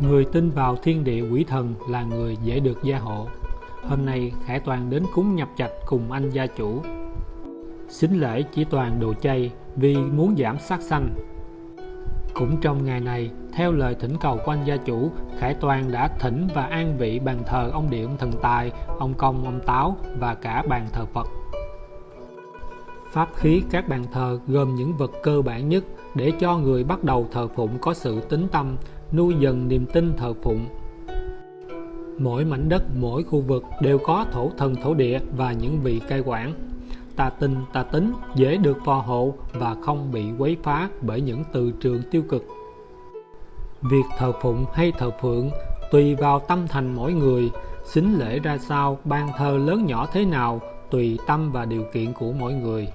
Người tin vào thiên địa quỷ thần là người dễ được gia hộ. Hôm nay Khải Toàn đến cúng nhập trạch cùng anh gia chủ. Xính lễ chỉ toàn đồ chay vì muốn giảm sát sanh. Cũng trong ngày này, theo lời thỉnh cầu của anh gia chủ, Khải Toàn đã thỉnh và an vị bàn thờ ông Điện Thần Tài, ông Công, ông Táo và cả bàn thờ Phật. Pháp khí các bàn thờ gồm những vật cơ bản nhất để cho người bắt đầu thờ phụng có sự tính tâm, nuôi dần niềm tin thờ phụng. Mỗi mảnh đất, mỗi khu vực đều có thổ thần thổ địa và những vị cai quản. Ta tin, ta tính dễ được phò hộ và không bị quấy phá bởi những từ trường tiêu cực. Việc thờ phụng hay thờ phượng tùy vào tâm thành mỗi người, xính lễ ra sao, ban thờ lớn nhỏ thế nào, tùy tâm và điều kiện của mỗi người.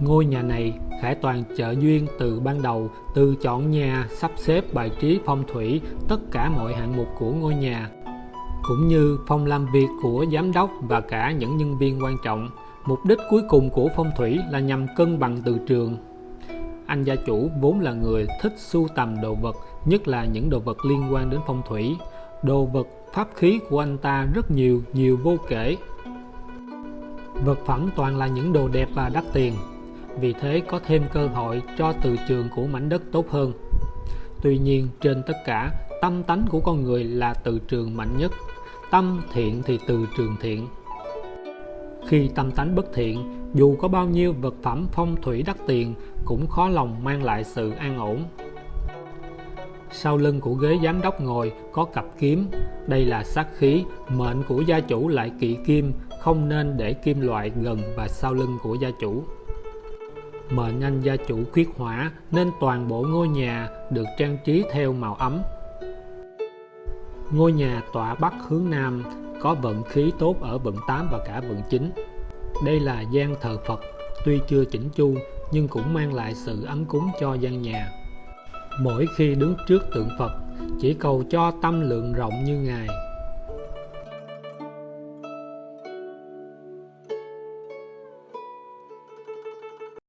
Ngôi nhà này, Khải Toàn trợ duyên từ ban đầu, từ chọn nhà, sắp xếp bài trí phong thủy, tất cả mọi hạng mục của ngôi nhà, cũng như phòng làm việc của giám đốc và cả những nhân viên quan trọng. Mục đích cuối cùng của phong thủy là nhằm cân bằng từ trường. Anh gia chủ vốn là người thích sưu tầm đồ vật, nhất là những đồ vật liên quan đến phong thủy. Đồ vật, pháp khí của anh ta rất nhiều, nhiều vô kể. Vật phẩm toàn là những đồ đẹp và đắt tiền vì thế có thêm cơ hội cho từ trường của mảnh đất tốt hơn. Tuy nhiên, trên tất cả, tâm tánh của con người là từ trường mạnh nhất. Tâm thiện thì từ trường thiện. Khi tâm tánh bất thiện, dù có bao nhiêu vật phẩm phong thủy đắt tiền cũng khó lòng mang lại sự an ổn. Sau lưng của ghế giám đốc ngồi có cặp kiếm, đây là sát khí, mệnh của gia chủ lại kỵ kim, không nên để kim loại gần và sau lưng của gia chủ mệnh anh gia chủ khuyết hỏa nên toàn bộ ngôi nhà được trang trí theo màu ấm. Ngôi nhà tọa bắc hướng nam có vận khí tốt ở vận 8 và cả vận 9. Đây là gian thờ Phật, tuy chưa chỉnh chu nhưng cũng mang lại sự ấm cúng cho gian nhà. Mỗi khi đứng trước tượng Phật, chỉ cầu cho tâm lượng rộng như Ngài